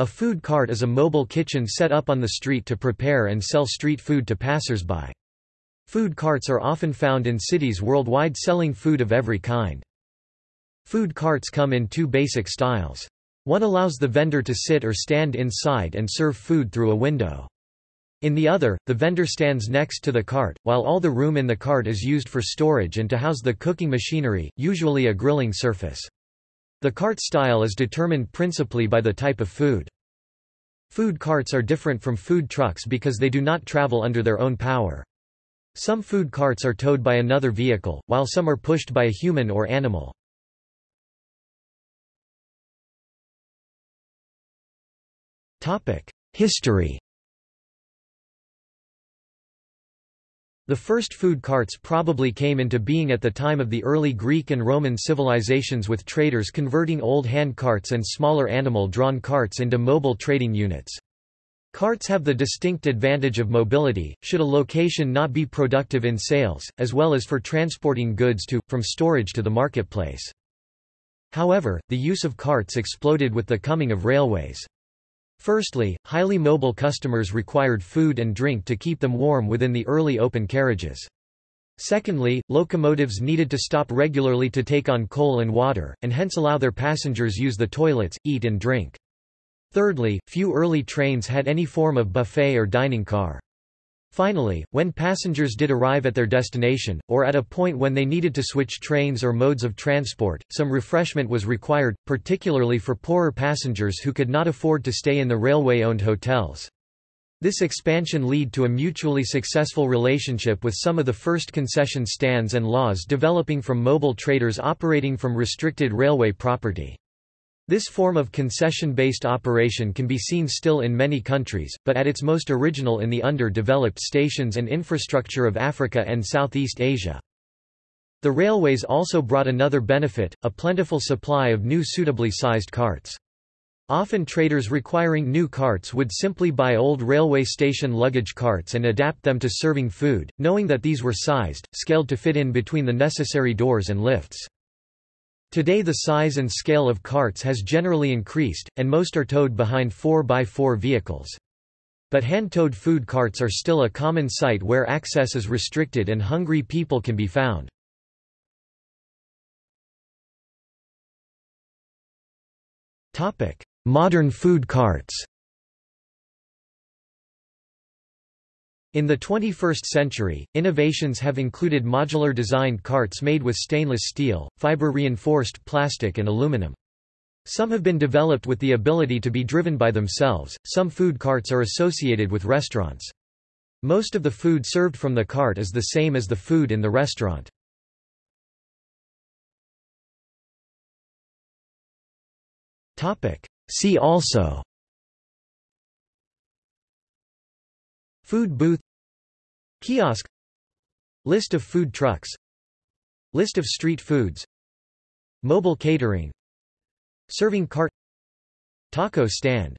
A food cart is a mobile kitchen set up on the street to prepare and sell street food to passers-by. Food carts are often found in cities worldwide selling food of every kind. Food carts come in two basic styles. One allows the vendor to sit or stand inside and serve food through a window. In the other, the vendor stands next to the cart, while all the room in the cart is used for storage and to house the cooking machinery, usually a grilling surface. The cart style is determined principally by the type of food. Food carts are different from food trucks because they do not travel under their own power. Some food carts are towed by another vehicle, while some are pushed by a human or animal. History The first food carts probably came into being at the time of the early Greek and Roman civilizations with traders converting old hand carts and smaller animal-drawn carts into mobile trading units. Carts have the distinct advantage of mobility, should a location not be productive in sales, as well as for transporting goods to, from storage to the marketplace. However, the use of carts exploded with the coming of railways. Firstly, highly mobile customers required food and drink to keep them warm within the early open carriages. Secondly, locomotives needed to stop regularly to take on coal and water, and hence allow their passengers use the toilets, eat and drink. Thirdly, few early trains had any form of buffet or dining car. Finally, when passengers did arrive at their destination, or at a point when they needed to switch trains or modes of transport, some refreshment was required, particularly for poorer passengers who could not afford to stay in the railway-owned hotels. This expansion led to a mutually successful relationship with some of the first concession stands and laws developing from mobile traders operating from restricted railway property. This form of concession-based operation can be seen still in many countries, but at its most original in the under-developed stations and infrastructure of Africa and Southeast Asia. The railways also brought another benefit, a plentiful supply of new suitably sized carts. Often traders requiring new carts would simply buy old railway station luggage carts and adapt them to serving food, knowing that these were sized, scaled to fit in between the necessary doors and lifts. Today the size and scale of carts has generally increased, and most are towed behind 4x4 vehicles. But hand-towed food carts are still a common sight where access is restricted and hungry people can be found. Modern food carts In the 21st century, innovations have included modular designed carts made with stainless steel, fiber-reinforced plastic and aluminum. Some have been developed with the ability to be driven by themselves, some food carts are associated with restaurants. Most of the food served from the cart is the same as the food in the restaurant. See also Food booth Kiosk List of food trucks List of street foods Mobile catering Serving cart Taco stand